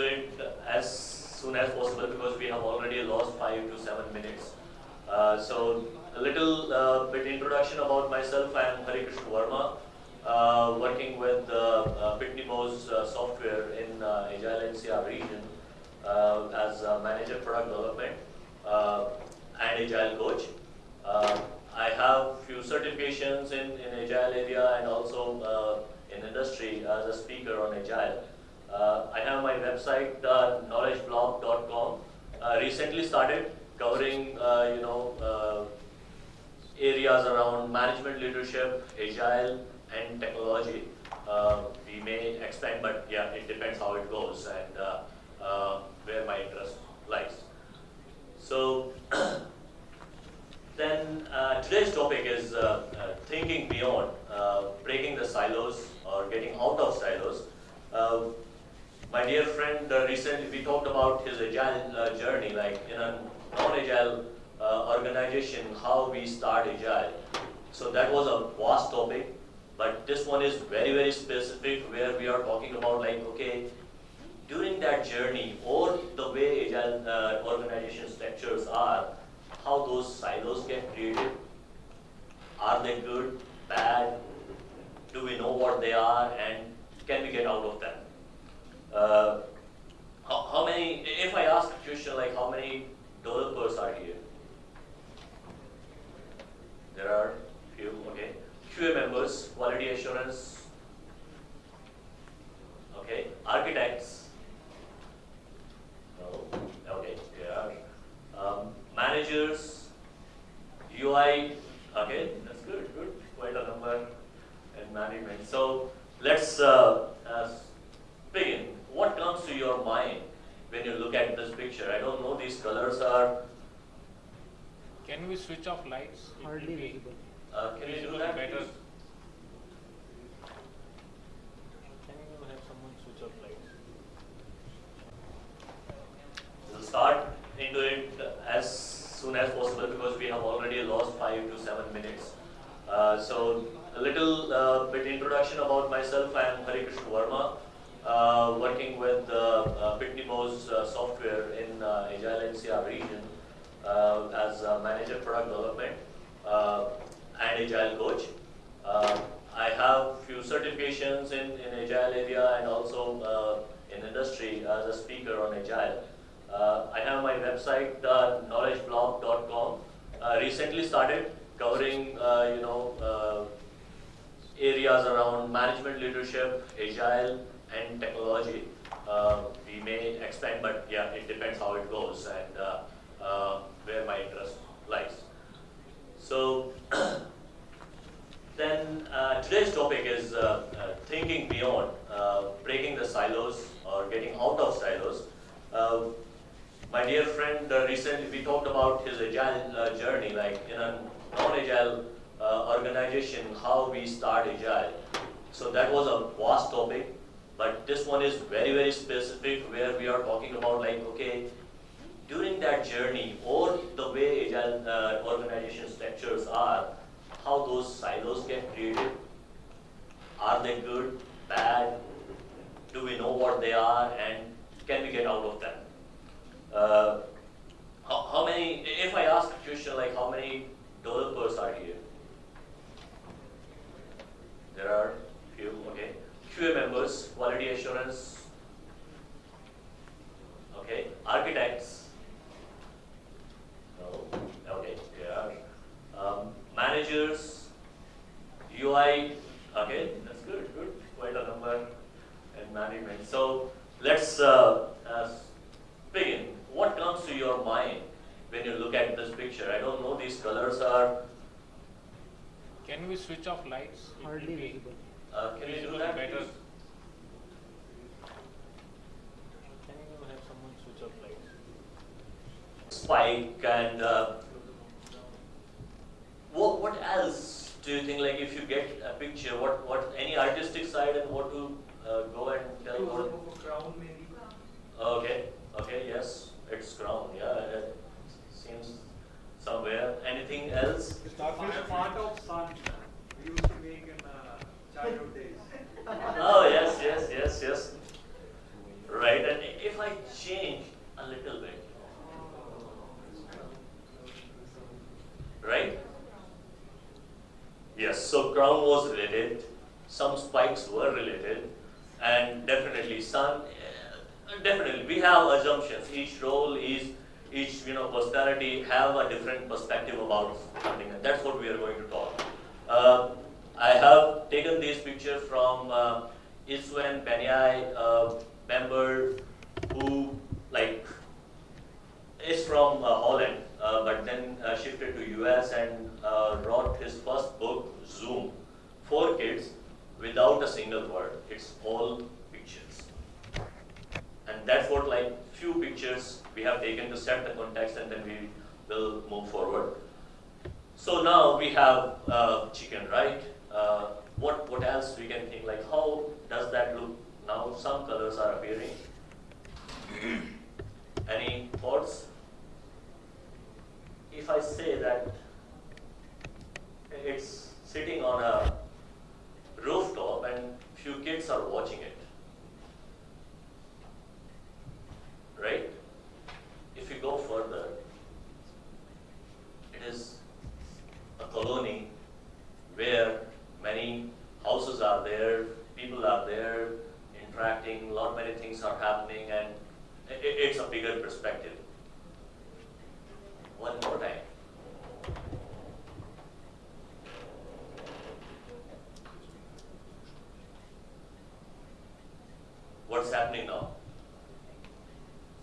it as soon as possible because we have already lost five to seven minutes. Uh, so a little uh, bit introduction about myself. I am Hari Krishna Verma, uh, working with uh, Pitney Bowes uh, software in uh, Agile NCR region uh, as manager product development and Agile coach. I have few certifications in, in Agile area and also in industry as a speaker on Agile. Uh, I have my website, uh, knowledgeblog.com. Uh, recently started covering, uh, you know, uh, areas around management leadership, agile, and technology. Uh, we may expand, but yeah, it depends how it goes and where my interest lies. So, then today's topic is thinking beyond, breaking the silos or getting out of silos. Uh, my dear friend, uh, recently we talked about his agile uh, journey, like in a non-agile uh, organization, how we start agile. So that was a vast topic, but this one is very, very specific where we are talking about like, okay, during that journey or the way agile uh, organization structures are, how those silos get created. Are they good, bad? Do we know what they are and can we get out of them? Uh, how, how many, if I ask a question like how many developers are here? There are few, okay. QA members, quality assurance, okay. Architects, no, okay, yeah. Um, managers, UI, okay, that's good, good, quite a number, and management. So let's uh, uh, begin. What comes to your mind when you look at this picture? I don't know, these colors are, Can we switch off lights? It will Hardly be visible. uh, can you do visible that? better. please? Can you have someone switch off lights? We'll start into it as soon as possible because we have already lost five to seven minutes. Uh, so a little uh, bit introduction about myself. I am Hari Krishna Verma, uh, working with uh, uh, Pitney Bowes uh, software in uh, Agile NCR region uh, as a manager product development uh, and Agile coach. Uh, I have few certifications in, in Agile area and also uh, in industry as a speaker on Agile. Uh, I have my website, uh, knowledgeblog.com. Uh, recently started covering, uh, you know, uh, areas around management leadership, and technology. Uh, we may expand, but yeah, it depends how it goes and uh, uh, where my interest lies. So, then today's topic is thinking beyond, breaking the silos or getting out of silos. Uh, my dear friend, recently we talked about his agile journey, like in a non-agile uh, organization, how we start agile. So that was a vast topic, but this one is very, very specific where we are talking about like, okay, during that journey or the way agile uh, organization structures are, how those silos get created. Are they good, bad? Do we know what they are and can we get out of them? Uh, we have taken to set the context and then we will move forward. So now we have uh, chicken, right? Uh, what, what else we can think, like how does that look? Now some colors are appearing. Any thoughts? If I say that it's sitting on a rooftop and few kids are watching it, right? If you go further, it is a colony where many houses are there, people are there, interacting, a lot of many things are happening, and it's a bigger perspective. One more time. What's happening now?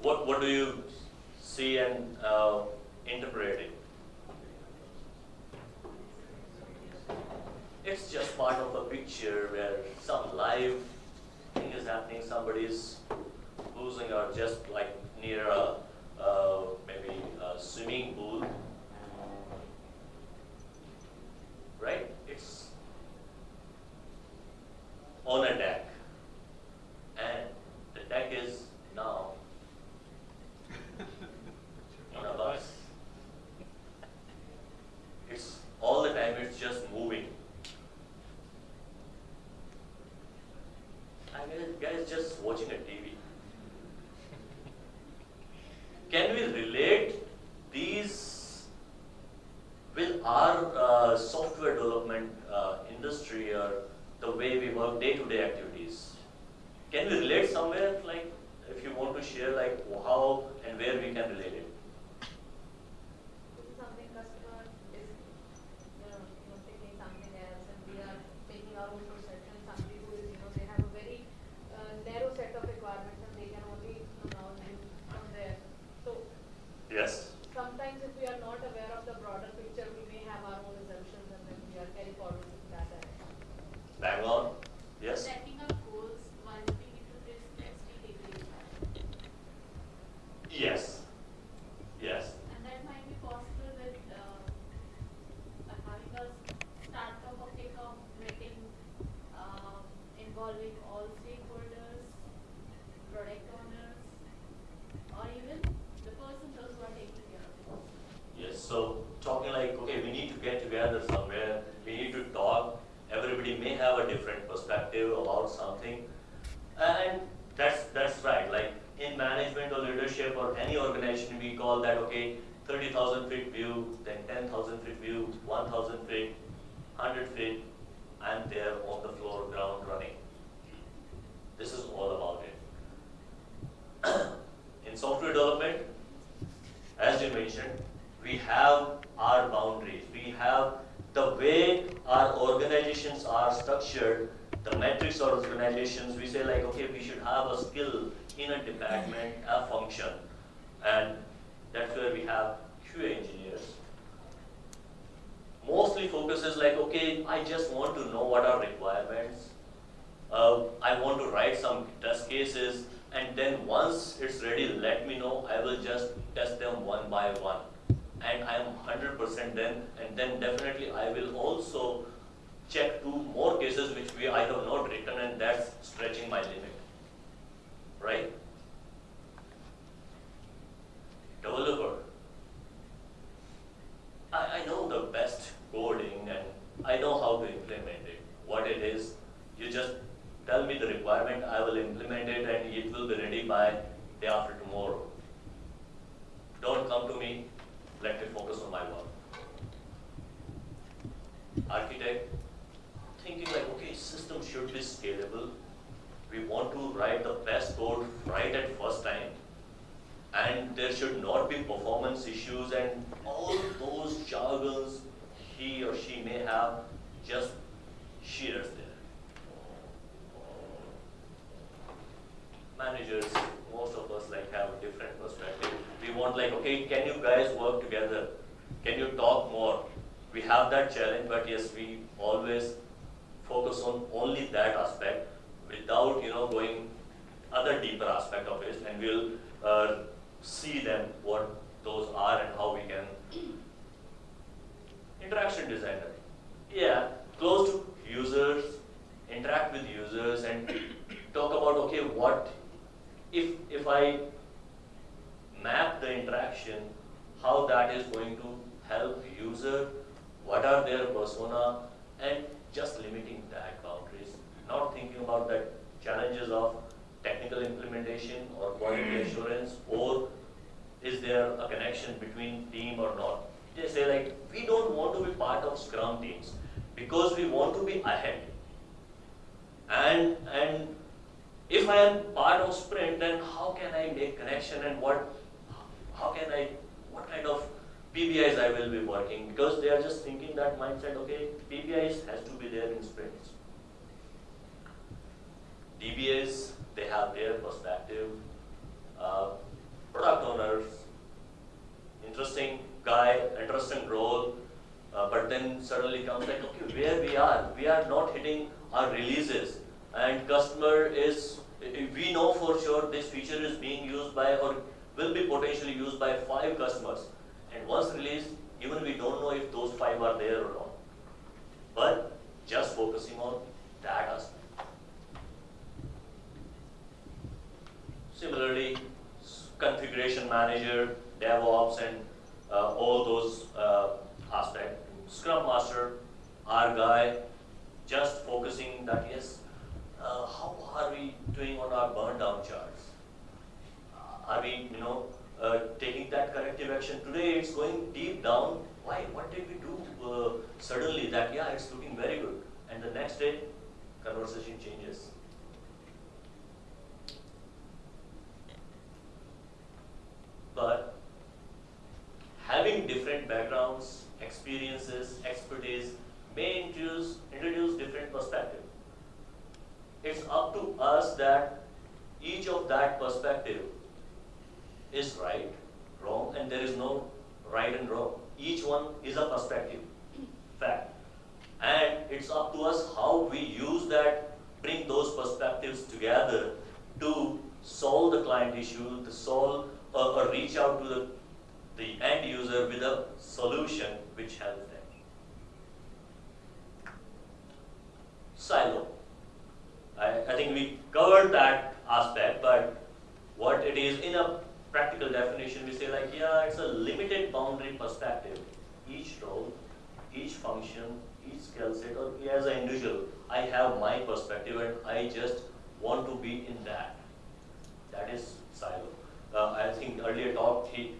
What, what do you see and uh, interpret it. It's just part of a picture where some live thing is happening, somebody is losing or just like near a, maybe a swimming pool. Right? It's on a deck. And the deck is now not of us. It's all the time it's just moving. I mean, guys just watching a TV. Can we relate these with our uh, software development uh, industry or the way we work day-to-day -day activities? Can we relate somewhere like if you want to share like how and where interesting role, uh, but then suddenly comes like, okay, where we are, we are not hitting our releases, and customer is, we know for sure this feature is being used by or will be potentially used by five customers, and once released, even we don't know if those five are there or not. But just focusing on that aspect. Similarly, configuration manager, DevOps, and all those uh, aspects. Scrum Master, our guy, just focusing that yes, uh, how are we doing on our burn down charts? Uh, are we, you know, uh, taking that corrective action? Today it's going deep down. Why? What did we do uh, suddenly that, yeah, it's looking very good. And the next day, conversation changes. But having different backgrounds, experiences, expertise may introduce, introduce different perspective. It's up to us that each of that perspective is right, wrong, and there is no right and wrong. Each one is a perspective, fact. And it's up to us how we use that, bring those perspectives together to solve the client issue, to solve or, or reach out to the, the end user with a solution which helps them. Silo. I, I think we covered that aspect, but what it is in a practical definition, we say like, yeah, it's a limited boundary perspective. Each role, each function, each skill set, or as an individual, I have my perspective and I just want to be in that. That is silo. Uh, I think earlier talk he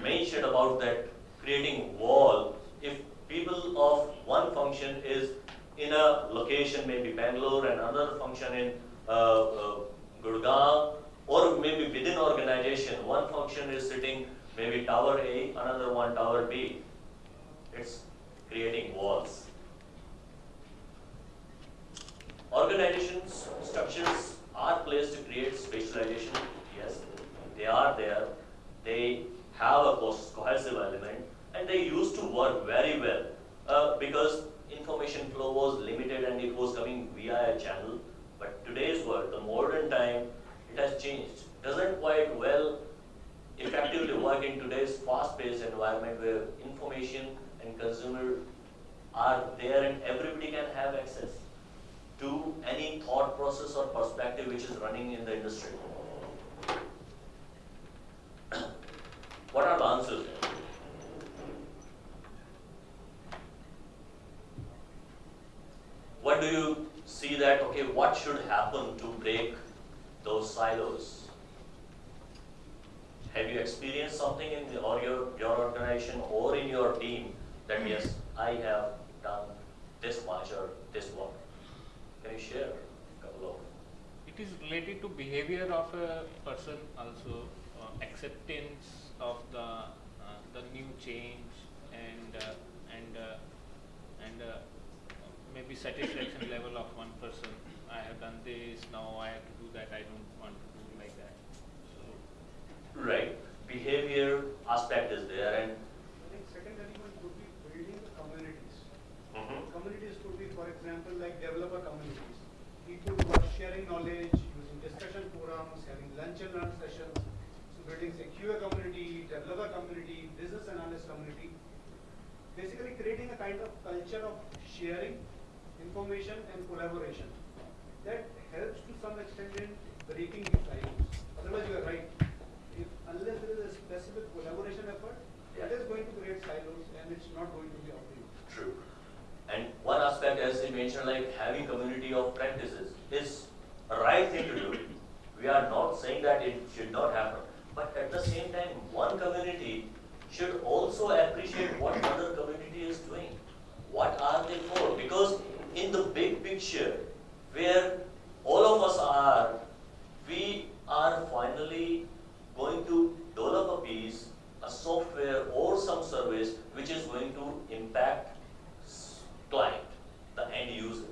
mentioned about that creating wall. If people of one function is in a location, maybe Bangalore, and another function in uh, uh, Gurgaon, or maybe within organization, one function is sitting maybe tower A, another one tower B. It's creating walls. Organizations, structures are placed to create specialization, yes, they are there, they have a cohesive element, and they used to work very well uh, because information flow was limited and it was coming via a channel. But today's world, the modern time, it has changed. Doesn't quite well effectively work in today's fast-paced environment where information and consumer are there and everybody can have access to any thought process or perspective which is running in the industry. What are the answers? What do you see that, okay, what should happen to break those silos? Have you experienced something in the, or your, your organization or in your team that yes, I have done this much or this work? Can you you share a couple of? It is related to behavior of a person also, uh, acceptance of the uh, the new change and uh, and uh, and uh, maybe satisfaction level of one person. I have done this, now I have to do that. I don't want to do like that. So Right. Behavior aspect is there and I think second element could be building the communities. Mhm. Communities could be, for example, like developer communities. People who are sharing knowledge, using discussion forums, having lunch and learn sessions. Building a QA community, developer community, business analyst community. Basically creating a kind of culture of sharing information and collaboration. That helps to some extent in breaking the silos. Otherwise you are right. If unless there is a specific collaboration effort, Yeah. is going to create silos and it's not going to be optimal. True. And one aspect, as you mentioned, like having community of practices is a right thing to do. We are not saying that it should not happen. But at the same time, one community should also appreciate what other community is doing. What are they for? Because in the big picture, where all of us are, we are finally going to develop a piece, a software or some service which is going to impact client, the end user.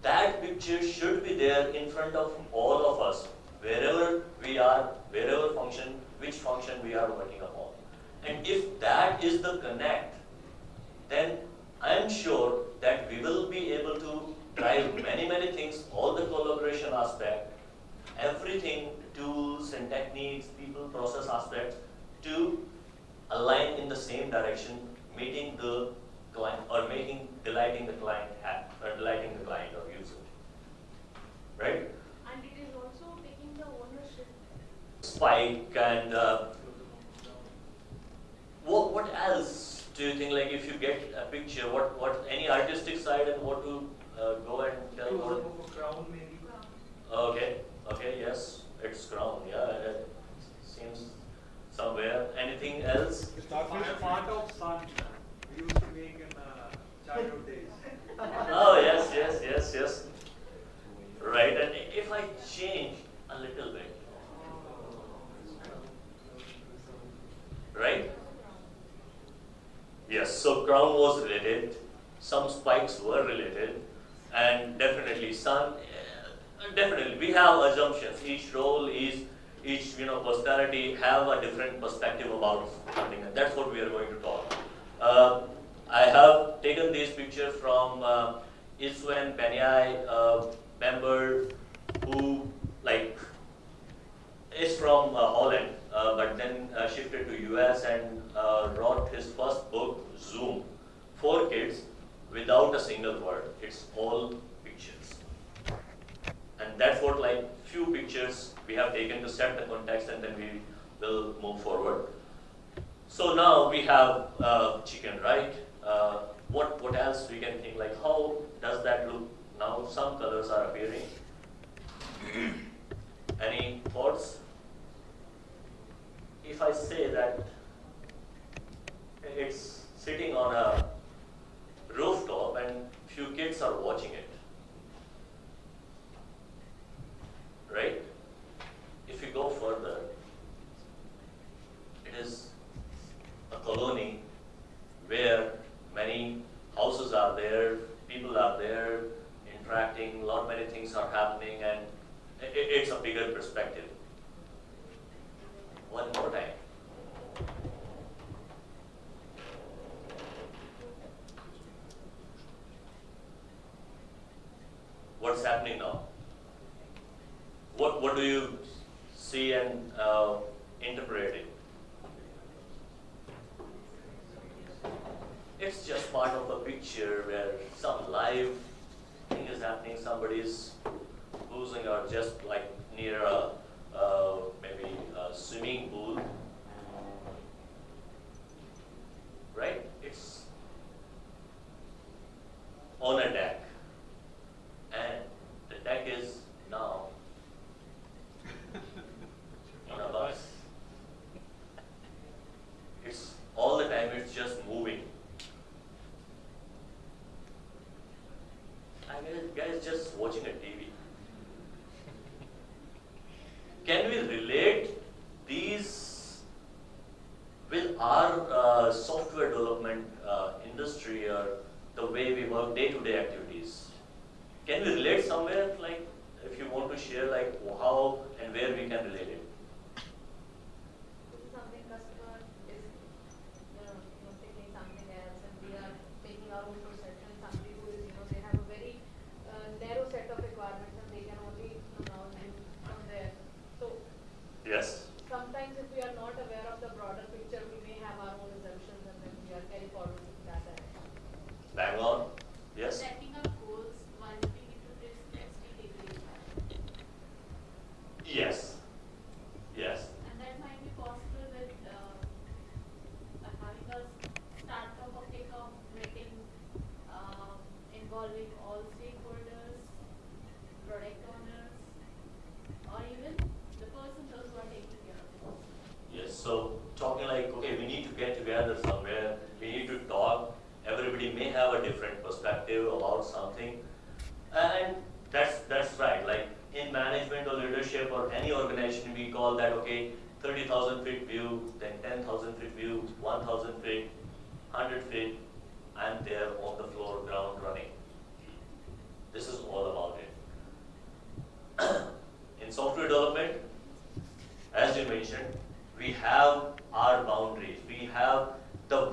That picture should be there in front of all of us, wherever we are, wherever function, which function we are working upon. And if that is the connect, then I am sure that we will be able to drive many, many things, all the collaboration aspect, everything, tools and techniques, people, process aspects, to align in the same direction, meeting the client or making, delighting the client or delighting the client or user. Right? And it is also taking the ownership. Spike and uh, what, what else do you think, like if you get a picture, what, what, any artistic side and what to uh, go and tell what? crown maybe. Okay, okay, yes, it's crown, yeah, it seems somewhere. Anything else? Part part of sun we used to make in uh, childhood days. Oh, yes, yes, yes, yes. Right, and if I change a little bit, right? Yes, so crown was related, some spikes were related, and definitely sun, definitely, we have assumptions. Each role is, each, you know, personality have a different perspective about something, and that's what we are going to talk. Uh, I have taken these pictures from uh, Istvan Banyai, uh, member who, like, is from uh, Holland, but then uh, shifted to US and uh, wrote his first book, Zoom, for kids, without a single word. It's all pictures. And that's what like few pictures we have taken to set the context and then we will move forward. So now we have uh, chicken, right? Uh, what, what else we can think, like how does that look now? Some colors are appearing. Any thoughts? If I say that it's sitting on a rooftop and few kids are watching it, right? If you go further, it is a colony where many houses are there, people are there, interacting, a lot many things are happening, and it's a bigger perspective. One more time. What's happening now? What, what do you see and uh, interpret it? It's just part of a picture where some live thing is happening, somebody is losing or just like near a, uh, maybe a swimming pool. Right? It's on a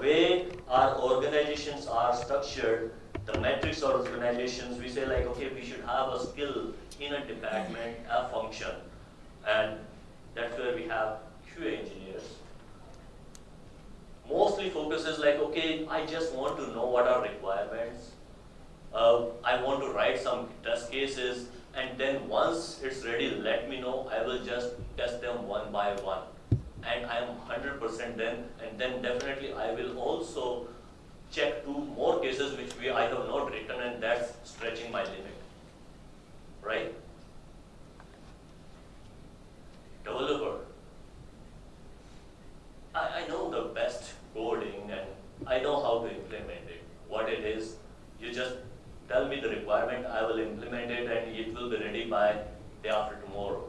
way our organizations are structured, the metrics of organizations, we say like, okay, we should have a skill in a department, a function. And that's where we have QA engineers. Mostly focuses like, okay, I just want to know what are requirements. Uh, I want to write some test cases, and then once it's ready, let me know. I will just test them one by one. And I am 100% then, and then definitely I will also check two more cases which we I have not written, and that's stretching my limit. Right? Developer. I, I know the best coding and I know how to implement it. What it is, you just tell me the requirement, I will implement it and it will be ready by day after tomorrow.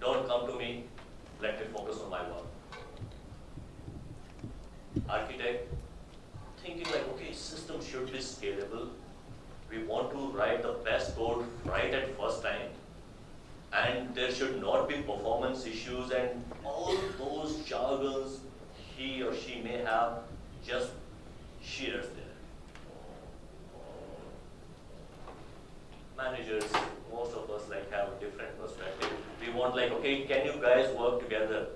Don't come to me, let me focus on my work. Architect, thinking like, okay, system should be scalable. We want to write the best code right at first time. And there should not be performance issues and all those jargons he or she may have just shears there. Managers, most of us like have a different perspective. We want like, okay, can you guys work together?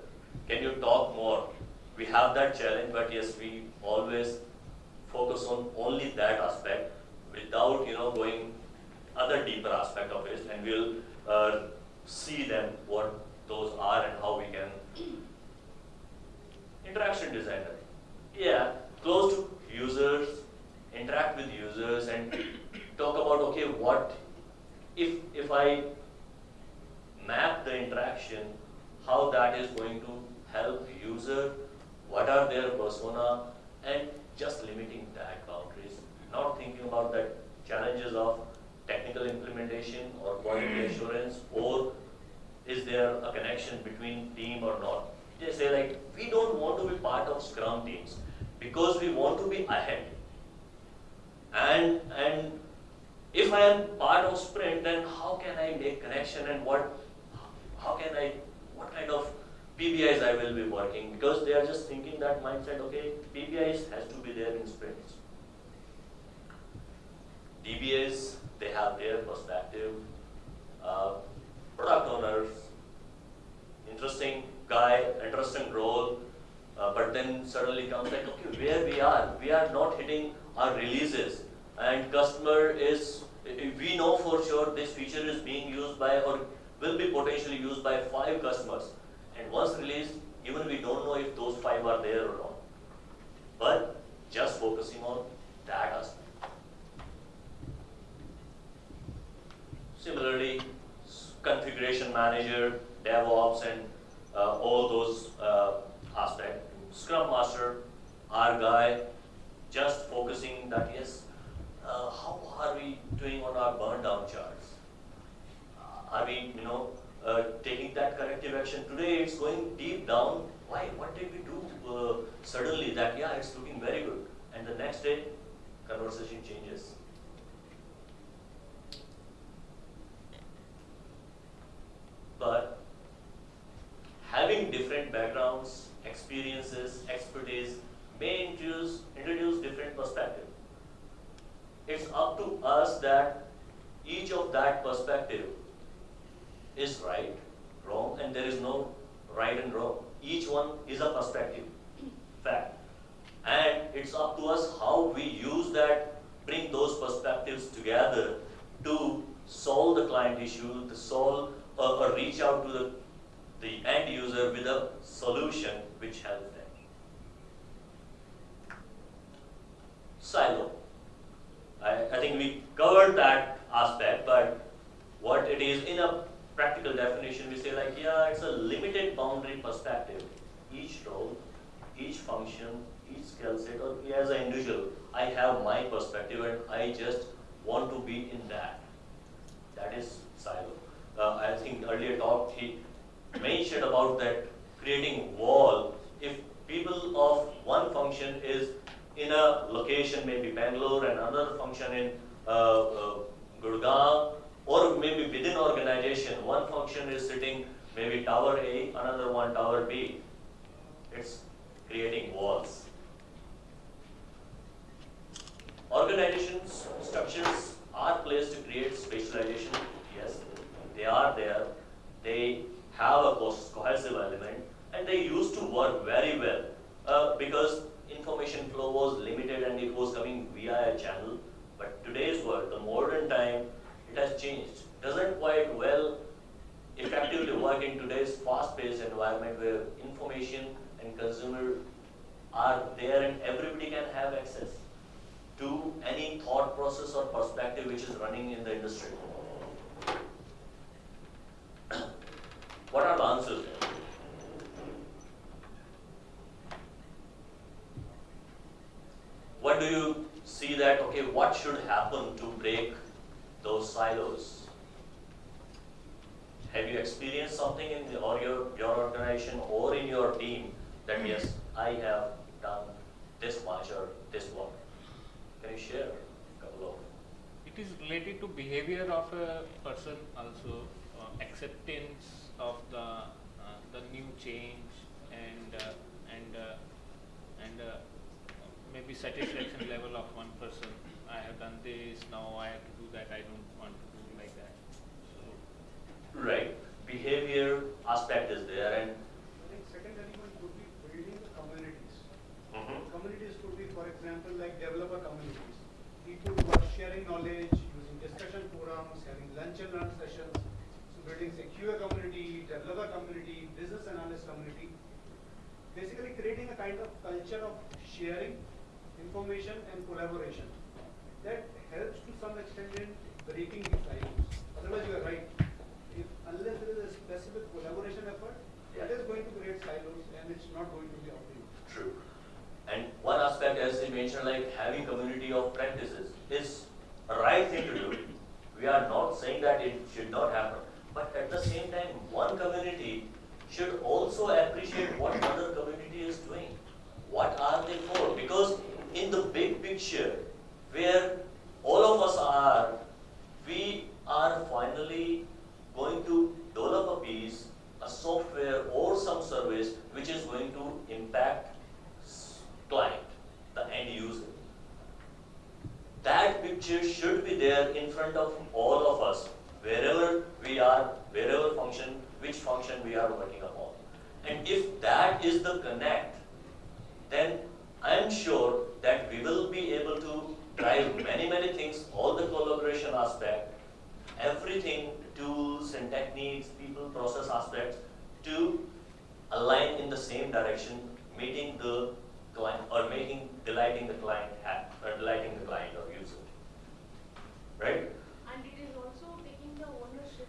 Can you talk more? We have that challenge, but yes, we always focus on only that aspect without, you know, going other deeper aspect of it, and we'll uh, see them what those are and how we can interaction designer. Yeah, close to users, interact with users and talk about okay what if if I map the interaction, how that is going to help user, what are their persona and just limiting that boundaries, not thinking about the challenges of technical implementation or quality hmm. assurance or is there a connection between team or not? They say like, we don't want to be part of Scrum teams because we want to be ahead. And, and if I am part of sprint, then how can I make connection and what, how can I, what kind of PBIs I will be working? Because they are just thinking that mindset, okay, PBIs has to be there in sprints. DBAs, they have their perspective. Uh, product owners, interesting guy, interesting role, uh, but then suddenly comes like, okay, where we are, we are not hitting our releases, and customer is, we know for sure this feature is being used by or will be potentially used by five customers, and once released, even we don't know if those five are there or not. But just focusing on that aspect. Similarly, configuration manager, DevOps, and uh, all those uh, aspects. Scrum Master, our guy, just focusing that yes, uh, how are we doing on our burn down charts? Uh, are we, you know, uh, taking that corrective action? Today it's going deep down. Why? What did we do uh, suddenly that, yeah, it's looking very good. And the next day, conversation changes. But having different backgrounds, experiences, expertise may introduce, introduce different perspective. It's up to us that each of that perspective is right, wrong, and there is no right and wrong. Each one is a perspective, fact. And it's up to us how we use that, bring those perspectives together to solve the client issue, to solve or, or reach out to the, the end user with a solution which helps them. Silo. I, think we covered that aspect, but what it is in a practical definition, we say like, yeah, it's a limited boundary perspective. Each role, each function, each skill set, or as an individual, I have my perspective and I just want to be in that. That is silo. Uh, I think earlier talk he mentioned about that creating wall. If people of one function is in a location, maybe Bangalore, and another function in uh, uh, Gurgaon, or maybe within organization, one function is sitting maybe tower A, another one tower B. It's creating walls. Organizations, structures are placed to create specialization, yes, they are there. They have a cohesive element, and they used to work very well uh, because information flow was limited and it was coming via a channel. But today's world, the modern time, it has changed. Doesn't quite well effectively work in today's fast-paced environment where information and consumer are there and everybody can have access to any thought process or perspective which is running in the industry. what are the answers there? What do you see that, okay, what should happen to break those silos? Have you experienced something in the, or your, your organization or in your team that yes, I have done this much or this work? Can you share a couple of? It is related to behavior of a person also, uh, acceptance of the uh, the new change and uh, and uh, and uh, maybe satisfaction level of one person. I have done this, now I have to do that. I don't want to do like that. So Right. Behavior aspect is there and I think secondary one could be building the communities. Mhm. Communities could be, for example, like developer communities. People who are sharing knowledge, using discussion forums, having lunch and learn sessions. So building a QA community, developer community, business analyst community. Basically creating a kind of culture of sharing information and collaboration. That helps to some extent in breaking the silos. Otherwise, you are right. If unless there is a specific collaboration effort, it is going to create silos and it's not going to be optimal. True. And one aspect, as you mentioned, like having community of practices is a right thing to do. We are not saying that it should not happen. But at the same time, one community should also appreciate what other community is doing. What are they for? Because in the big picture, where all of us are, we are finally going to develop a piece, a software or some service which is going to impact client, the end user. That picture should be there in front of all of us, wherever we are, wherever function, which function we are working upon. And if that is the connect, then I am sure that we will be able to drive many, many things, all the collaboration aspect, everything, tools and techniques, people, process aspects, to align in the same direction, meeting the client or making, delighting the client or delighting the client or user. Right? And it is also taking the ownership.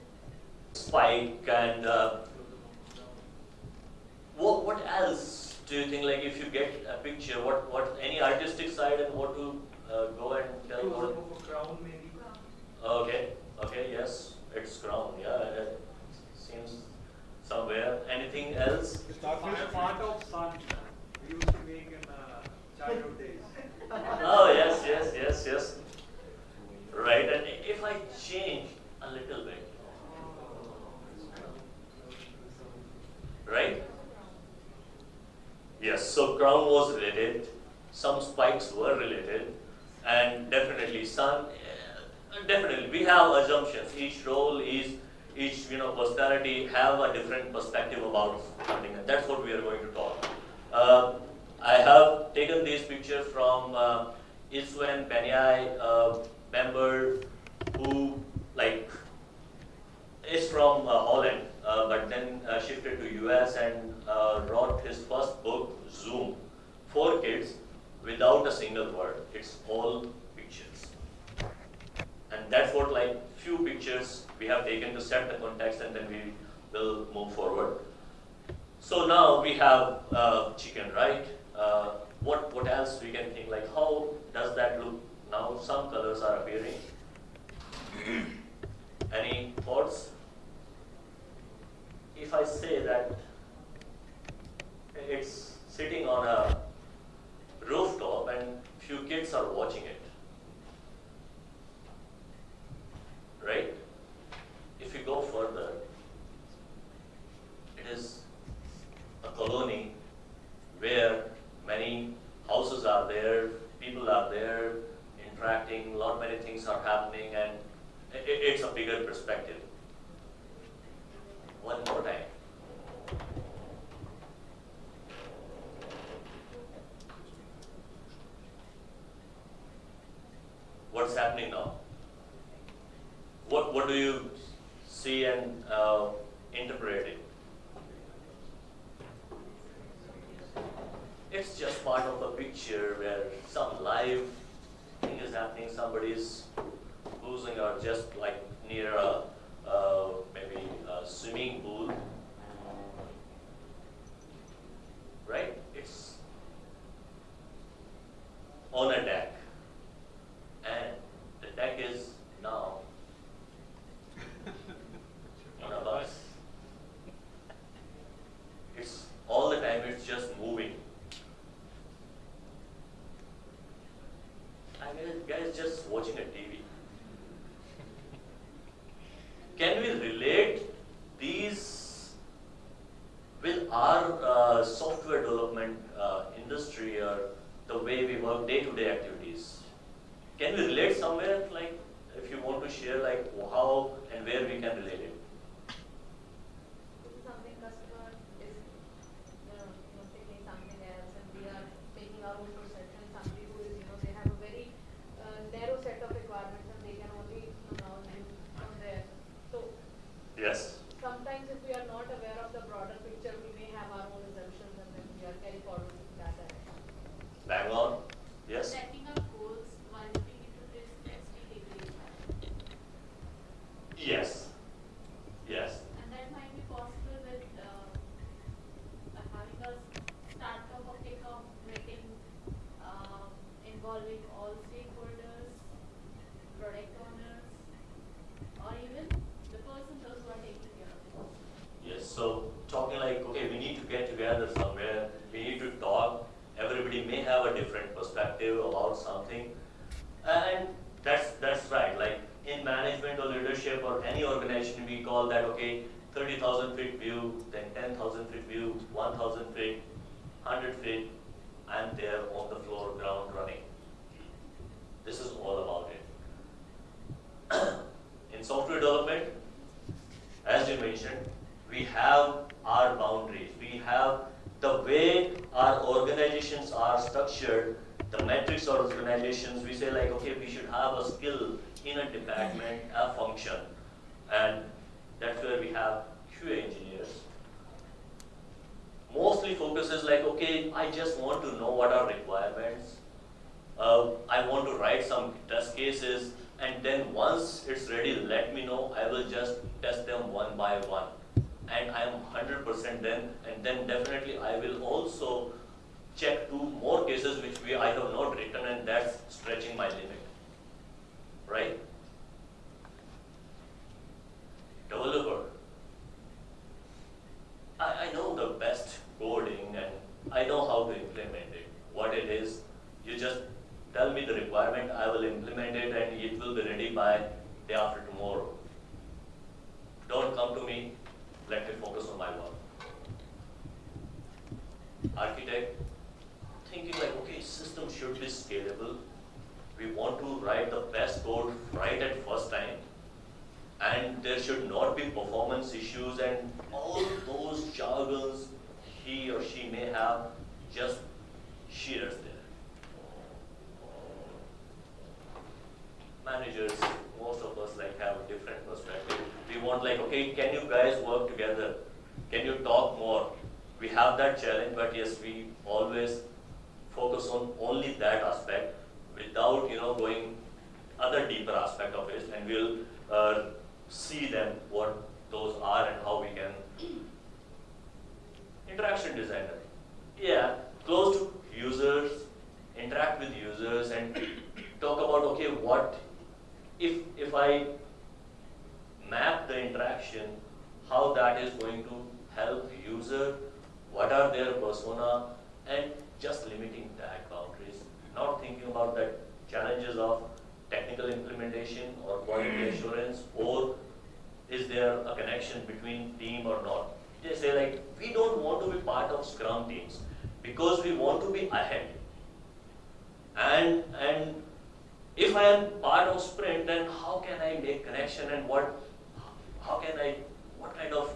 Spike and uh, what, what else do you think, like if you get a picture, what, what, any artistic side and what to uh, go and tell like what? for crown maybe. Okay, okay, yes, it's crown, yeah, it seems somewhere. Anything else? It's part of sun we used to make in uh, childhood days. Oh, yes, yes, yes, yes. Right, and if I change a little bit, right? Yes, so crown was related, some spikes were related, and definitely sun, eh, definitely, we have assumptions. Each role is, each, you know, personality have a different perspective about something, and that's what we are going to talk. Uh, I have taken these pictures from uh, Istvan uh, member who, like, is from uh, Holland, uh, but then uh, shifted to US and wrote his first book, Zoom, for kids without a single word. It's all pictures. And that's what like few pictures we have taken to set the context and then we will move forward. So now we have uh, chicken, right? Uh, what, what else we can think like how does that look now? Some colors are appearing. Any thoughts? If I say that it's sitting on a rooftop and few kids are watching it, right? If you go further, it is a colony where many houses are there, people are there, interacting, a lot many things are happening, and it's a bigger perspective. One more time. What's happening now? What, what do you see and uh, interpret it? It's just part of a picture where some live thing is happening, somebody is cruising or just like near a, uh, maybe a swimming pool. Right? It's on a deck. And the deck is now on a bus. It's all the time, it's just moving. I mean, guys just watching a TV. Can we relate these with our uh, software development uh, industry or the way we work day-to-day activities? Can we relate somewhere, like, if you want to share, like, how and where we can relate it? This is something customer is, you know, you know, thinking something else and we are making our own perception. Somebody who is, you know, they have a very uh, narrow set of requirements and they can only, you know, now do from there. So Yes. sometimes if we are not aware of the broader picture, we may have our own assumptions and then we are carry forward with that direction. Bang on. Yes. Setting up goals while looking into this SDLC Yes. Yes. And that might be possible with uh, uh, having a startup or kickoff meeting um, involving all stakeholders, product or even the person who are taking care of it. Yes, so talking like, okay, we need to get together somewhere, we need to talk, everybody may have a different perspective about something. And that's, that's right, like in management or leadership or any organization, we call that, okay, thirty thousand feet view, then ten thousand feet view, one thousand feet, hundred feet, I'm there on the floor, ground running. This is all about it. in software development, as you mentioned, we have our boundaries. We have the way our organizations are structured, the metrics of organizations, we say like, okay, we should have a skill in a department, a function. And that's where we have QA engineers. Mostly focuses like, okay, I just want to know what are requirements. Uh, I want to write some test cases, and then once it's ready, let me know. I will just test them one by one. And I am 100% then, and then definitely I will also check two more cases which we I have not written, and that's stretching my limit. right? Developer. I, I know the best coding and I know how to implement it. What it is, you just tell me the requirement, I will implement it and it will be ready by day after tomorrow. Don't come to me, let me focus on my work. Architect, thinking like, okay, system should be scalable. We want to write the best code right at first time. And there should not be performance issues and all those jargons he or she may have, just shears there. Managers, most of us like have a different perspective. We want like, okay, can you guys work together? Can you talk more? We have that challenge, but yes, we always focus on only that aspect without, you know, going other deeper aspect of it, and we'll uh, see them what those are and how we can interaction designer. Yeah, close to users, interact with users and talk about okay what if if I map the interaction, how that is going to help user, what are their persona and just limiting that boundaries, not thinking about the challenges of technical implementation or quality mm. assurance or is there a connection between team or not. They say like, we don't want to be part of scrum teams because we want to be ahead. And, and if I am part of sprint, then how can I make connection and what, how can I, what kind of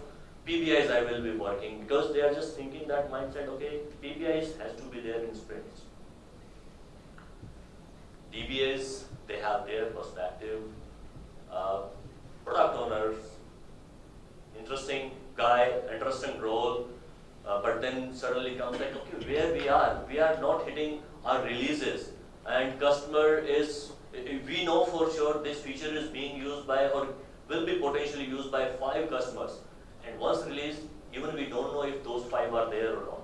PBIs I will be working because they are just thinking that mindset, okay, PBIs has to be there in sprints. DBAs, they have their perspective. Uh, product owners, interesting guy, interesting role, uh, but then suddenly comes like, okay, where we are, we are not hitting our releases, and customer is, we know for sure this feature is being used by or will be potentially used by five customers, and once released, even we don't know if those five are there or not.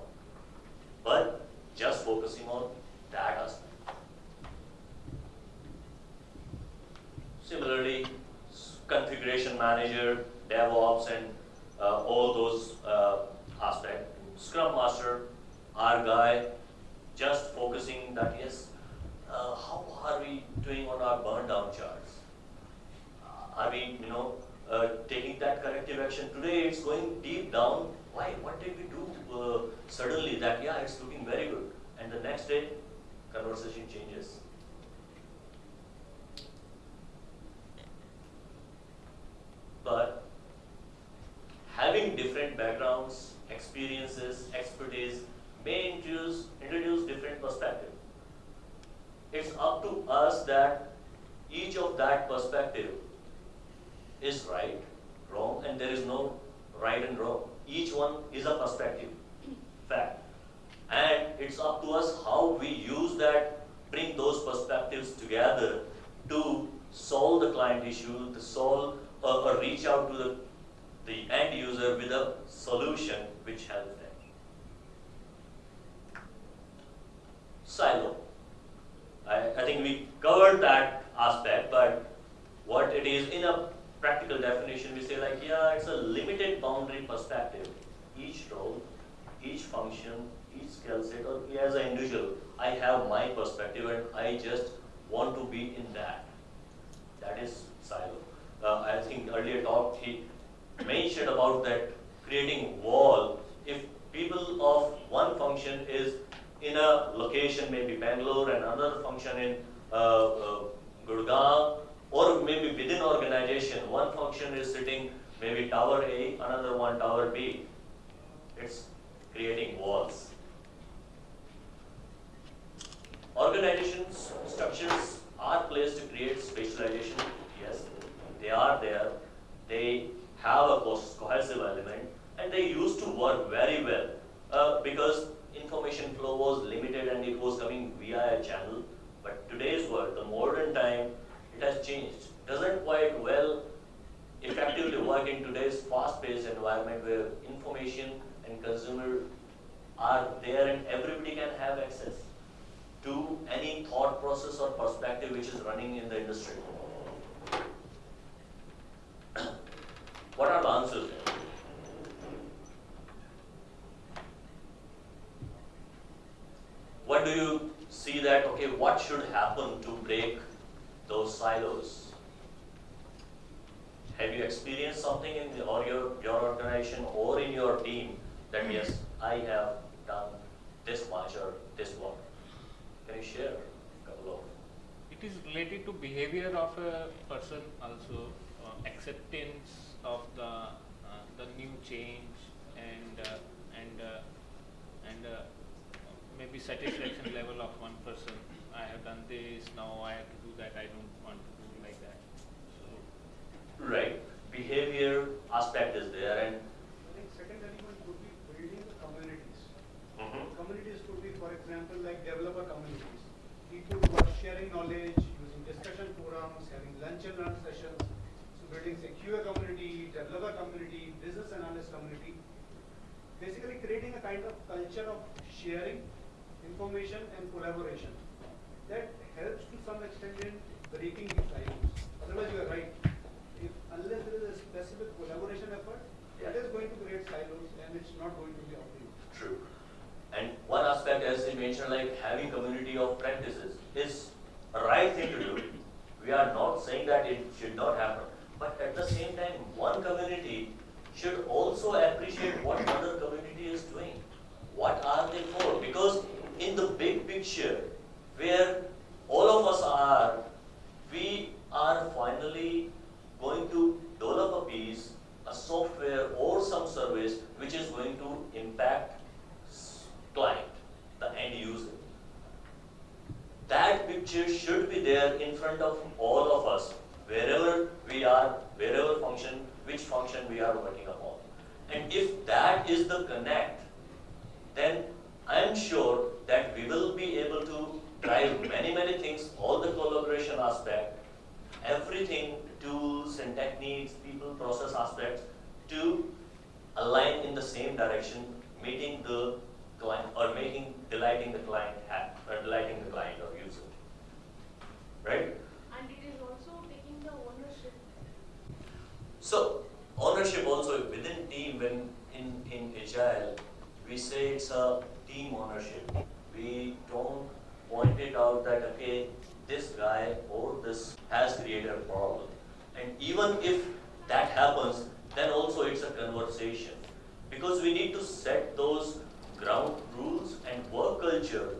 But just focusing on that aspect. Similarly, configuration manager, DevOps, and uh, all those uh, aspects. Scrum Master, our guy, just focusing that yes, uh, how are we doing on our burn down charts? Uh, are we, you know, uh, taking that corrective action? Today it's going deep down. Why? What did we do uh, suddenly that, yeah, it's looking very good. And the next day, conversation changes. But having different backgrounds, experiences, expertise may introduce, introduce different perspective. It's up to us that each of that perspective is right, wrong, and there is no right and wrong. Each one is a perspective, fact. And it's up to us how we use that, bring those perspectives together to solve the client issue, to solve or, or reach out to the, the end user with a solution which helps them. Silo. I, I think we covered that aspect, but what it is in a practical definition, we say like, yeah, it's a limited boundary perspective. Each role, each function, each skill set, or as an individual, I have my perspective and I just want to be in that. That is silo. Uh, I think earlier talk he mentioned about that creating wall. If people of one function is in a location, maybe Bangalore, and another function in uh, uh, Gurgaon, or maybe within organization, one function is sitting maybe tower A, another one tower B. It's creating walls. Organizations, structures are placed to create specialization, yes, they are there, they have a cohesive element, and they used to work very well uh, because information flow was limited and it was coming via a channel. But today's world, the modern time, it has changed. Doesn't quite well effectively work in today's fast-paced environment where information and consumer are there and everybody can have access to any thought process or perspective which is running in the industry. what are the answers? Do you see that, okay, what should happen to break those silos? Have you experienced something in the, or your, your organization or in your team that yes, I have done this much or this work? Can you share a couple of? It is related to behavior of a person also, uh, acceptance of the uh, the new change and uh, and uh, and uh, maybe satisfaction level of one person. I have done this, now I have to do that. I don't want to do like that. So Right, behavior aspect is there and I think second element could be building the communities. Mhm. Communities could be, for example, like developer communities. People who are sharing knowledge, using discussion forums, having lunch and learn sessions. So building say QA community, developer community, business analyst community. Basically creating a kind of culture of sharing information and collaboration. That helps to some extent in breaking the silos. Otherwise, you are right. If unless there is a specific collaboration effort, Yeah. it is going to create silos and it's not going to be optimal. True. And one aspect, as you mentioned, like having community of practices is a right thing to do. We are not saying that it should not happen. But at the same time, one community should also appreciate what other community is doing. What are they for? Because in the big picture, where all of us are, we are finally going to develop a piece, a software or some service which is going to impact client, the end user. That picture should be there in front of all of us, wherever we are, wherever function, which function we are working upon. And if that is the connect, then I am sure that we will be able to drive many, many things, all the collaboration aspect, everything, tools and techniques, people, process aspects, to align in the same direction, meeting the client or making, delighting the client happy, or delighting the client or user. Right? And it is also taking the ownership. So ownership also within team when in, in agile, we say it's a team ownership. We don't point it out that okay, this guy or this has created a problem. And even if that happens, then also it's a conversation. Because we need to set those ground rules and work culture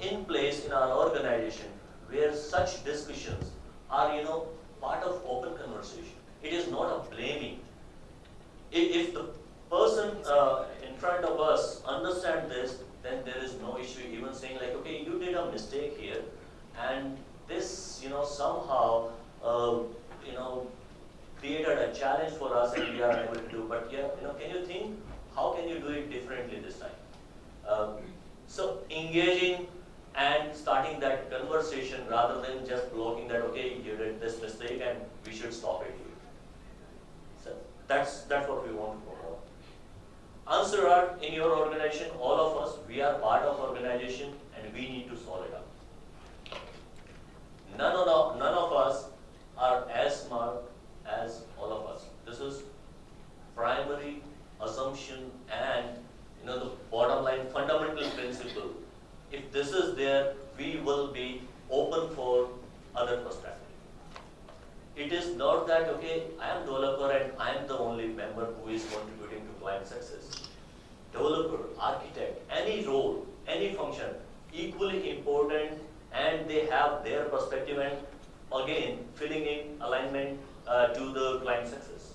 in place in our organization where such discussions are, you know, part of open conversation. It is not a blaming. If, the person uh, in front of us understand this, then there is no issue even saying like, okay, you did a mistake here, and this, you know, somehow, uh, you know, created a challenge for us and we are unable to do. But yeah, you know, can you think how can you do it differently this time? Um, so engaging and starting that conversation rather than just blocking that, okay, you did this mistake and we should stop it here. So that's, that's what we want to promote. Answer are in your organization, all of us, we are part of organization and we need to solve it up. None of, none of us are as smart as all of us. This is primary assumption and you know the bottom line fundamental principle. If this is there, we will be open for other perspective. It is not that okay, I am developer and I am the only member who is contributing to client success. Developer, architect, any role, any function, equally important and they have their perspective and again filling in alignment uh, to the client success.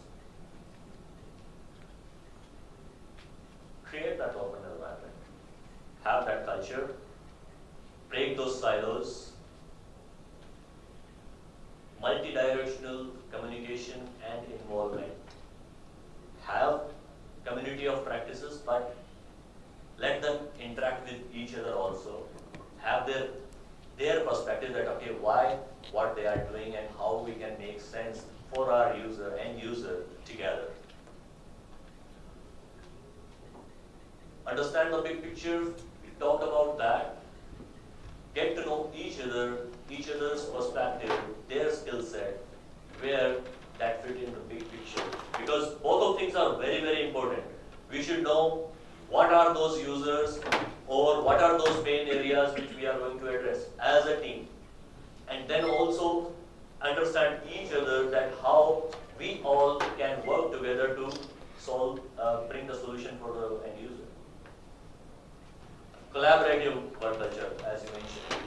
Create that open environment. Have that culture. Break those silos. Multi-directional communication and involvement. Have community of practices, but let them interact with each other also. Have their their perspective that okay, why, what they are doing, and how we can make sense for our user and user together. Understand the big picture. We talked about that. Get to know each other, each other's perspective, their skill set, where that fit in the big picture. Because both of things are very, very important. We should know what are those users, or what are those pain areas which we are going to address as a team. And then also understand each other that how we all can work together to solve, uh, bring the solution for the end user. Collaborative work culture, as you mentioned.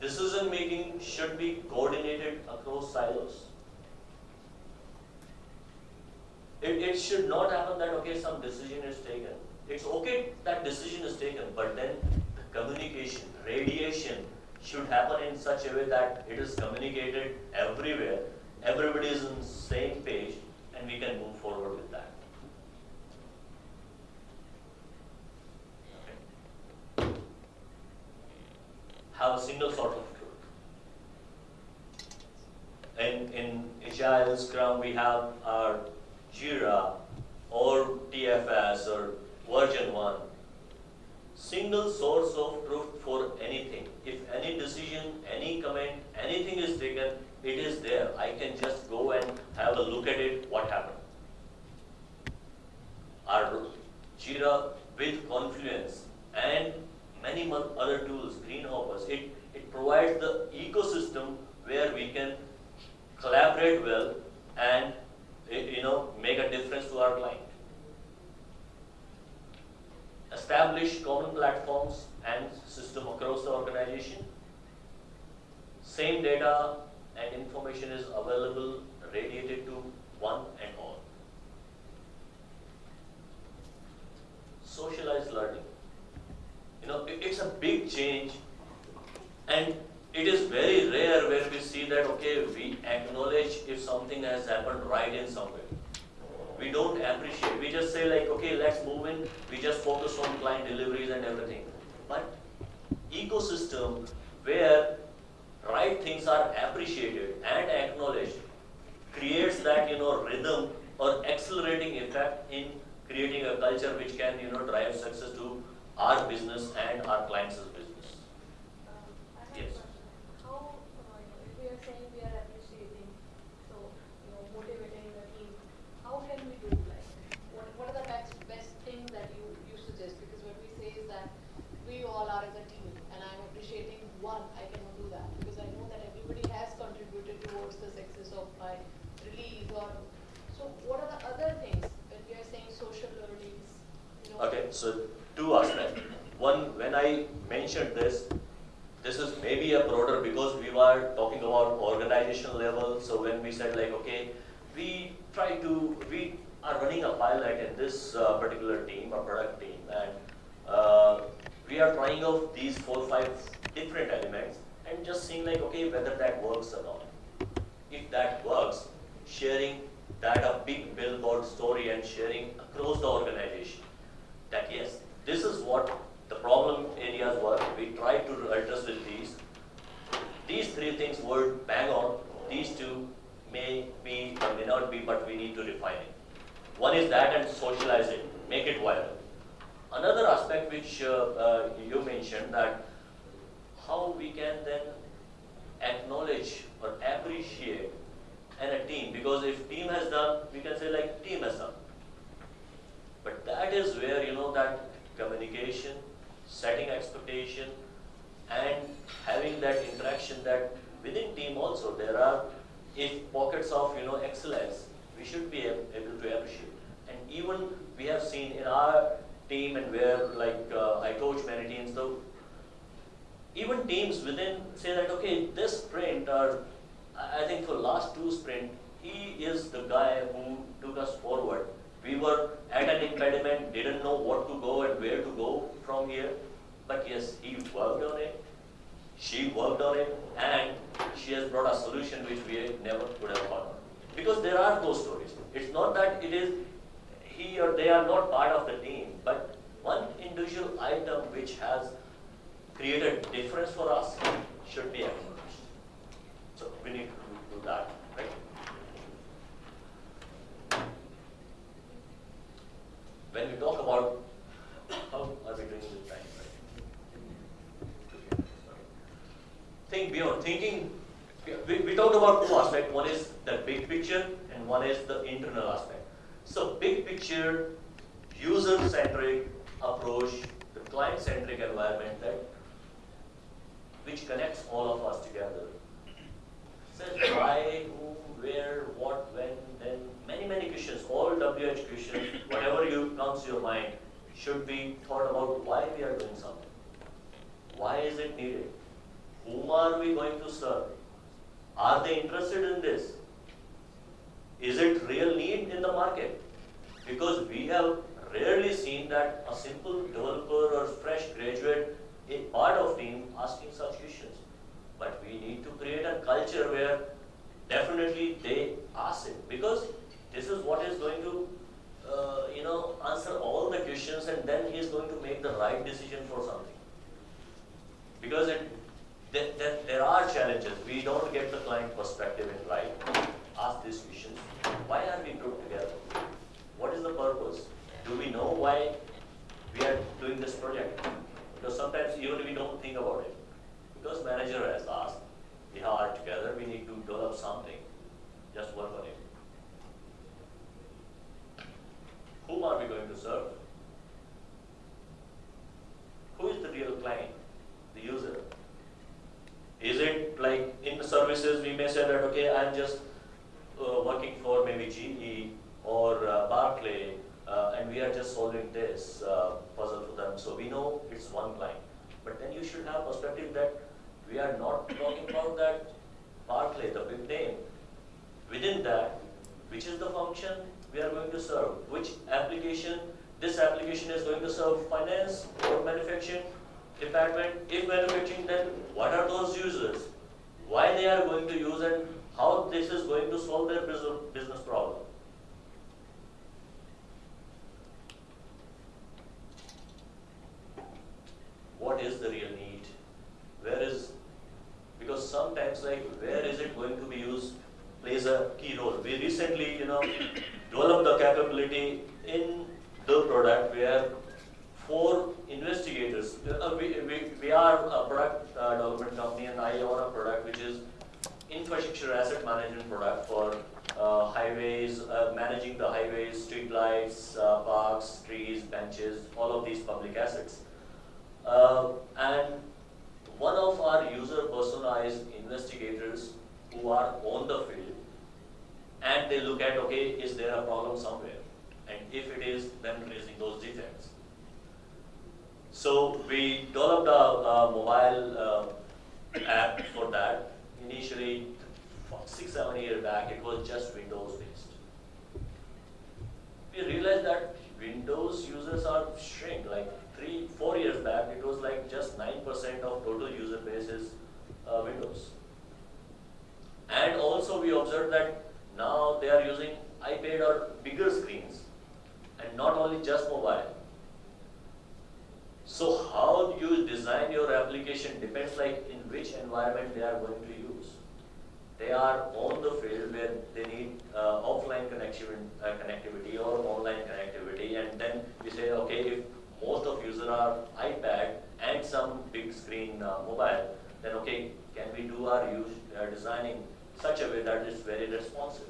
Decision making should be coordinated across silos. It, it should not happen that, okay, some decision is taken. It's okay that decision is taken, but then the communication, radiation should happen in such a way that it is communicated everywhere, everybody is on the same page, and we can move forward with that. Okay. Have a single sort of. In, in Agile Scrum, we have our Jira or TFS or VersionOne. Single source of truth for anything. If any decision, any comment, anything is taken, it is there. I can just go and have a look at it, what happened. Our Jira with Confluence and many other tools, GreenHoppers, it, it provides the ecosystem where we can collaborate well and you know make a difference to our client. Establish common platforms and system across the organization. Same data and information is available, radiated to one and all. Socialized learning. You know, it's a big change and it is very rare where we see that, okay, we acknowledge if something has happened right in somewhere. We don't appreciate. We just say like, okay, let's move in. We just focus on client deliveries and everything. But ecosystem where right things are appreciated and acknowledged creates that, you know, rhythm or accelerating effect in creating a culture which can, you know, drive success to our business and our clients' business. Um, I have a Yes. question. How, uh, you know, if we are saying we are appreciating, so, you know, motivating the team, how can we do like, what, what are the best, best things that you, you suggest? Because what we say is that we all are as a team, and I'm appreciating one, I cannot do that, because I know that everybody has contributed towards the success of my or, so what are the other things, we are saying social learnings? Okay, so two aspects. One, when I mentioned this, this is maybe a broader because we were talking about organizational level. So when we said like, okay, we try to, we are running a pilot in this uh, particular team, a product team, and uh, we are trying out these four, five different elements and just seeing like, okay, whether that works or not. If that works, sharing that a big billboard story and sharing across the organization that yes, this is what the problem areas were. We tried to address with these. These three things were bang on. These two may be or may not be, but we need to refine it. One is that and socialize it, make it viral. Another aspect which uh, uh, you mentioned that how we can then acknowledge or appreciate and a team because if team has done, we can say like team has done. But that is where, you know, that communication, setting expectation, and having that interaction that within team also there are, if pockets of, you know, excellence, we should be able to appreciate. And even we have seen in our team and where like uh, I coach many teams, so even teams within say that, okay, this sprint or I think for last two sprint, he is the guy who took us forward. We were at an impediment, didn't know what to go and where to go from here. But yes, he worked on it, she worked on it, and she has brought a solution which we never could have thought. Because there are those stories. It's not that it is he or they are not part of the team, but one individual item which has created difference for us should be acknowledged. We need to do that, right? When we talk about how are we doing with time, right? Think beyond, thinking, we, we talked about two aspects. One is the big picture and one is the internal aspect. So big picture, user-centric approach, the client-centric environment that which connects all of us together. Says why, who, where, what, when, then, many, many questions, all WH questions, whatever you comes to your mind, should be thought about why we are doing something. Why is it needed? Whom are we going to serve? Are they interested in this? Is it real need in the market? Because we have rarely seen that a simple developer or fresh graduate a part of team asking such questions. But we need to create a culture where definitely they ask it because this is what is going to, uh, you know, answer all the questions and then he is going to make the right decision for something. Because it, there, there, are challenges. We don't get the client perspective in right. Ask these questions. Why are we grouped together? What is the purpose? Do we know why we are doing this project? Because sometimes even we don't think about it. Because manager has asked, we are together, we need to develop something. Just work on it. Whom are we going to serve? The real client? The user. Is it like in the services we may say that okay, I'm just uh, working for maybe GE or uh, Barclay, uh, and we are just solving this uh, puzzle for them. So we know it's one client. But then you should have perspective that we are not talking about that Barclay, the big name. Within that, which is the function we are going to serve? Which application? This application is going to serve finance or manufacturing department. If manufacturing, then what are those users? Why they are going to use and how this is going to solve their business, business problem. What is the real need? Where is, because sometimes like where is it going to be used plays a key role. We recently, you know, developed the capability in the product where four investigators, uh, we, we, we are a product uh, development company and I own a product which is infrastructure asset management product for uh, highways, uh, managing the highways, street lights, uh, parks, trees, benches, all of these public assets. Uh, and one of our user personalized investigators who are on the field and they look at, okay, is there a problem somewhere? And if it is, then raising those defects. So we developed a, a mobile uh, app for that. Initially, six, seven years back, it was just Windows based. We realized that Windows users are shrink. Like three, four years back, it was like just 9% of total user base is uh, Windows. And also we observed that now they are using iPad or bigger screens and not only just mobile. So how you design your application depends like in which environment they are going to. They are on the field where they need uh, offline connection, uh, connectivity or online connectivity and then you say, okay, if most of users are iPad and some big screen uh, mobile, then okay, can we do our use, uh, designing such a way that is very responsive?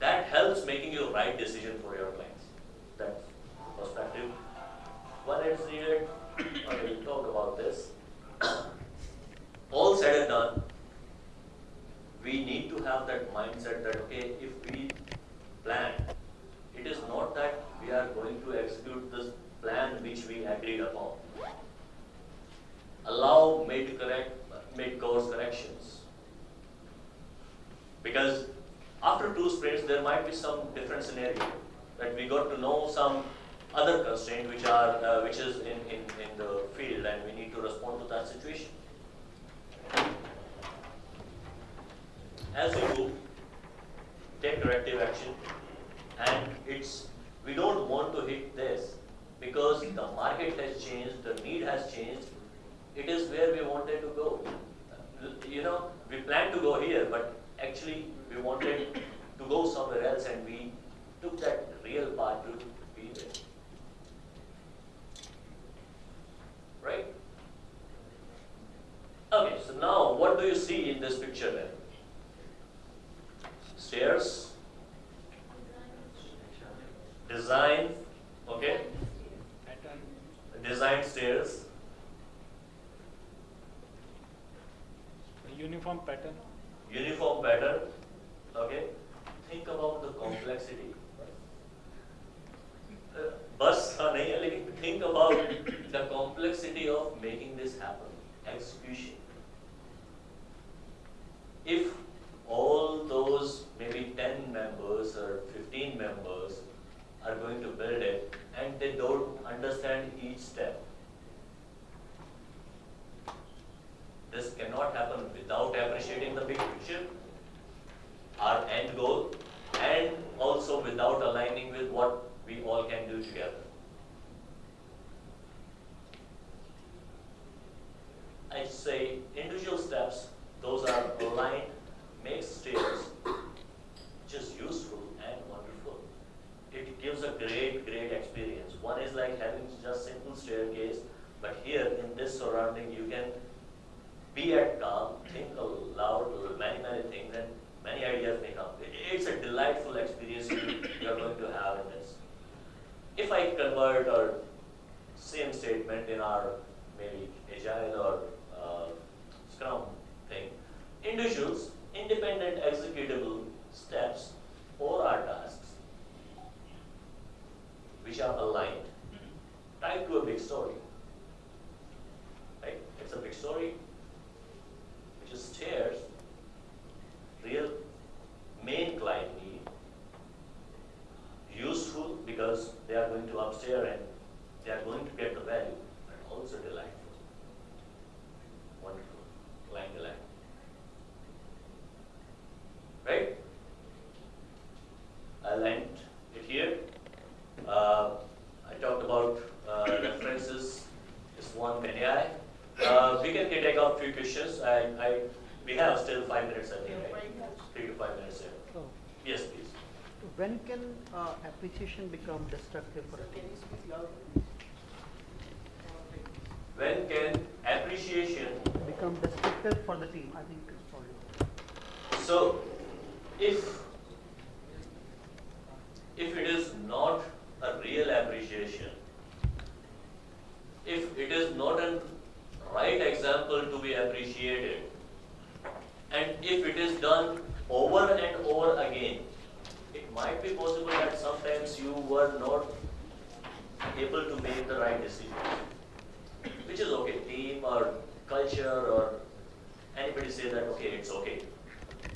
That helps making your right decision for your clients. That perspective. When it's needed, okay, we talk about this. All said and done, we need to have that mindset that okay, if we plan, it is not that we are going to execute this plan which we agreed upon. Allow mid correct mid course corrections. Because after two sprints there might be some different scenario that we got to know some other constraint which are uh, which is in, in, in the field and we need to respond to that situation. As you move, take corrective action and it's we don't want to hit this because the market has changed, the need has changed. It is where we wanted to go. You know, we planned to go here, but actually we wanted to go somewhere else and we took that real part to be there. Right? Okay, so now what do you see in this picture then? Stairs, design, okay? Pattern. design stairs, Uniform pattern. uniform pattern, okay? Think about the complexity. Uh, बस हाँ नहीं है लेकिन think about the complexity of making this happen, execution. If all those maybe 10 members or 15 members are going to build it and they don't understand each step, this cannot happen without appreciating the big picture, our end goal, and also without aligning with what we all can do together. I say individual steps, those are aligned, make stairs just useful and wonderful. It gives a great, great experience. One is like having just simple staircase, but here in this surrounding, you can be at calm, think aloud, many, many things, and many ideas may come. It- It's a delightful experience you, you are going to have in this. If I convert or same statement in our maybe agile or uh, scrum thing, individuals, independent executable steps or our tasks, which are aligned, tied to a big story. Right? It's a big story, which is stairs, real main client need, useful because they are going to upstairs and they are going to get the value, and also delightful. Wonderful, client delight. Right? I'll end it here. Uh, I talked about uh, references, this one AI. Uh, we can take up few questions. I, I, we have still five minutes, I think, right? Three to five minutes here. So, Yes, please. when can uh, become destructive for a team? When can appreciation, Become destructive for the team, I think it's probably. so if, if it is not a real appreciation, if it is not a right example to be appreciated, and if it is done over and over again, it might be possible you were not able to make the right decision. Which is okay, team or culture or anybody say that, okay, it's okay.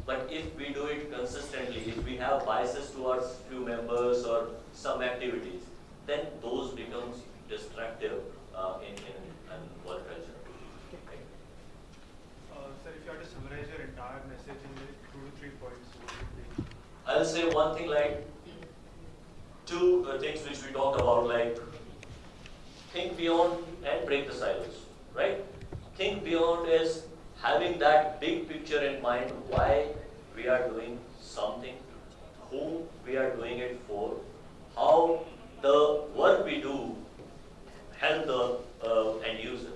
But if we do it consistently, if we have biases towards few members or some activities, then those becomes destructive uh, in, in, in work culture. Okay. Uh, Sir, if you had to summarize your entire message in two to three points, what would be? I'll say one thing like two uh, things which we talked about, like think beyond and break the silos, right? Think beyond is having that big picture in mind why we are doing something, who we are doing it for, how the work we do help the uh, end user.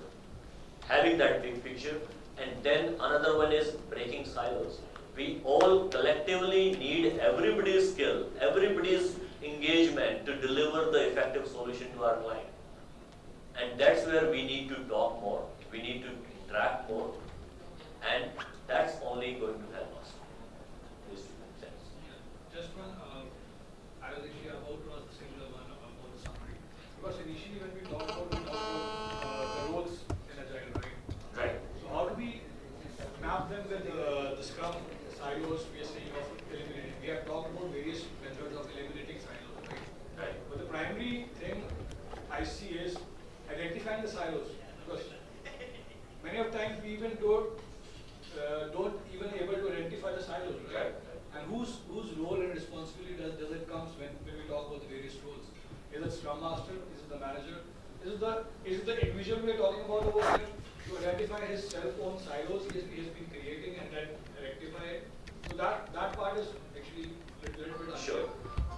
Having that big picture, and then another one is breaking silos. We all collectively need everybody's skill, everybody's engagement to deliver the effective solution to our client. And that's where we need to talk more, we need to interact more, and that's only going to help us. This sense. Just one, uh, I was actually about to ask the similar one about the summary. Because initially when we talked about, we talked about uh, the roles in Agile, right? Right. So how do we map them with uh, the Scrum silos we are saying of eliminating? We have talked about various methods of eliminating silos, right? Right. But the primary thing I see is identifying the silos. Because many of times we even don't, uh, don't even able to identify the silos, right? Right. And whose, whose role and responsibility does, does it comes when, when we talk about the various roles? Is it Scrum Master? Is it the manager? Is it the, is it the individual we are talking about over here to identify his cell phone silos he has, he has been creating and then rectify it? So that, that part is actually a little, bit. Sure.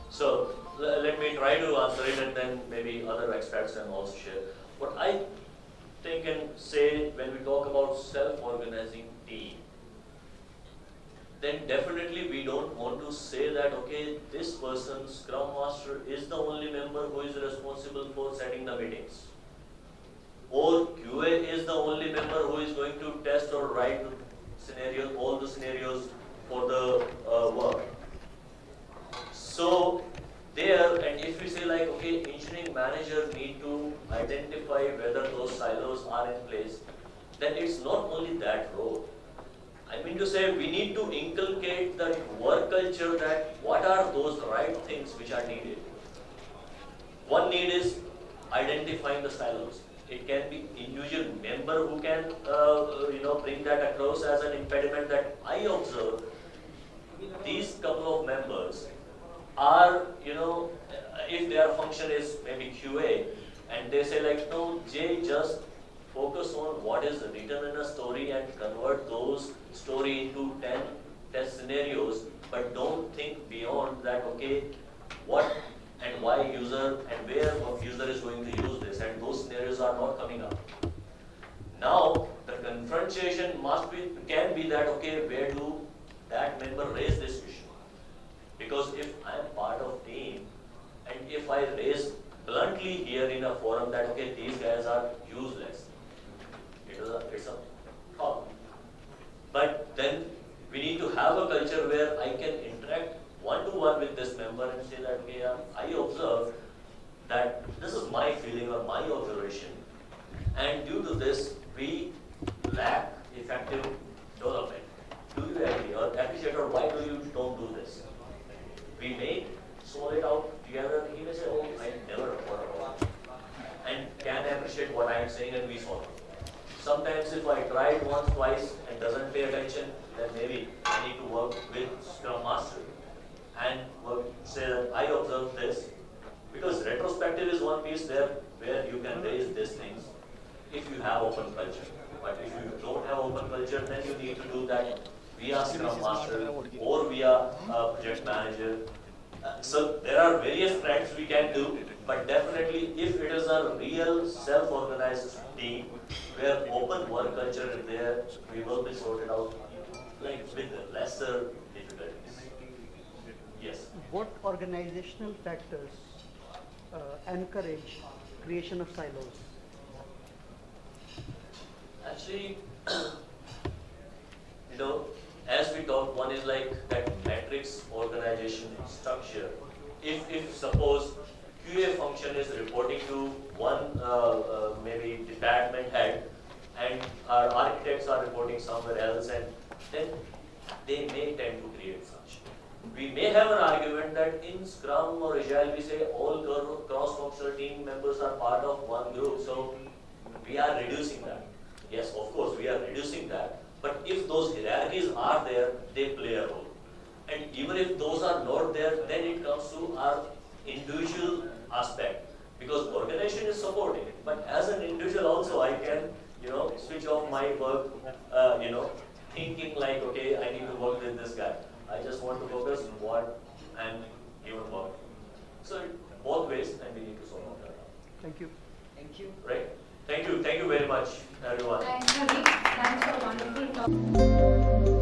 So le- let me try to answer it and then maybe other experts can also share. What I think and say when we talk about self-organizing team, then definitely we don't want to say that, okay, this person, Scrum Master, is the only member who is responsible for setting the meetings. or QA is the only member who is going to test or write scenarios, all the scenarios for the uh, work. So there, and if we say like, okay, engineering manager need to identify whether those silos are in place, then it's not only that role. I mean to say, we need to inculcate the work culture that what are those right things which are needed. One need is identifying the silos. It can be individual member who can, uh, you know, bring that across as an impediment that I observe. These couple of members are, you know, if their function is maybe QA, and they say like, no, J just focus on what is written in a story and convert those story into 10 test scenarios, but don't think beyond that, okay, what and why user and where user is going to use this, and those scenarios are not coming up. Now, the confrontation must be, can be that, okay, where do that member raise this issue? Because if I am part of team, and if I raise bluntly here in a forum that, okay, these guys are useless, it is a, it's a problem. But then we need to have a culture where I can interact one to one with this member and say that, okay, I observe that this is my feeling or my observation. And due to this, we lack effective development. Do you agree or appreciate or why do you don't do this? We may solve it out together. He may say, oh, I never thought about it. And can appreciate what I am saying and we solve it. Sometimes if I try it once, twice and doesn't pay attention, then maybe I need to work with Scrum Master and work, say that I observed this. Because retrospective is one piece there where you can raise these things if you have open culture. But if you don't have open culture, then you need to do that via Scrum Master uh, project manager. Uh, so there are various tracks we can do, but definitely if it is a real self-organized team where open work culture is there, we will be sorted out like with lesser difficulties. Yes. What organizational factors uh, encourage creation of silos? Actually, you know, as we talked, one is like that matrix organization structure. If, if suppose QA function is reporting to one uh, uh, maybe department head and our architects are reporting somewhere else and then they may tend to create such. We may have an argument that in Scrum or Agile we say all cross-functional team members are part of one group, so we are reducing that. Yes, of course, we are reducing that. But if those hierarchies are there, they play a role. And even if those are not there, then it comes to our individual aspect. Because organization is supporting it. But as an individual also, I can, you know, switch off my work, uh, you know, thinking like, okay, I need to work with this guy. I just want to focus on what I'm given work. So both ways, and we need to solve that. Thank you. Thank you. Right? Thank you. Thank you very much, everyone. Thanks, Ravi. Thanks for wonderful talk.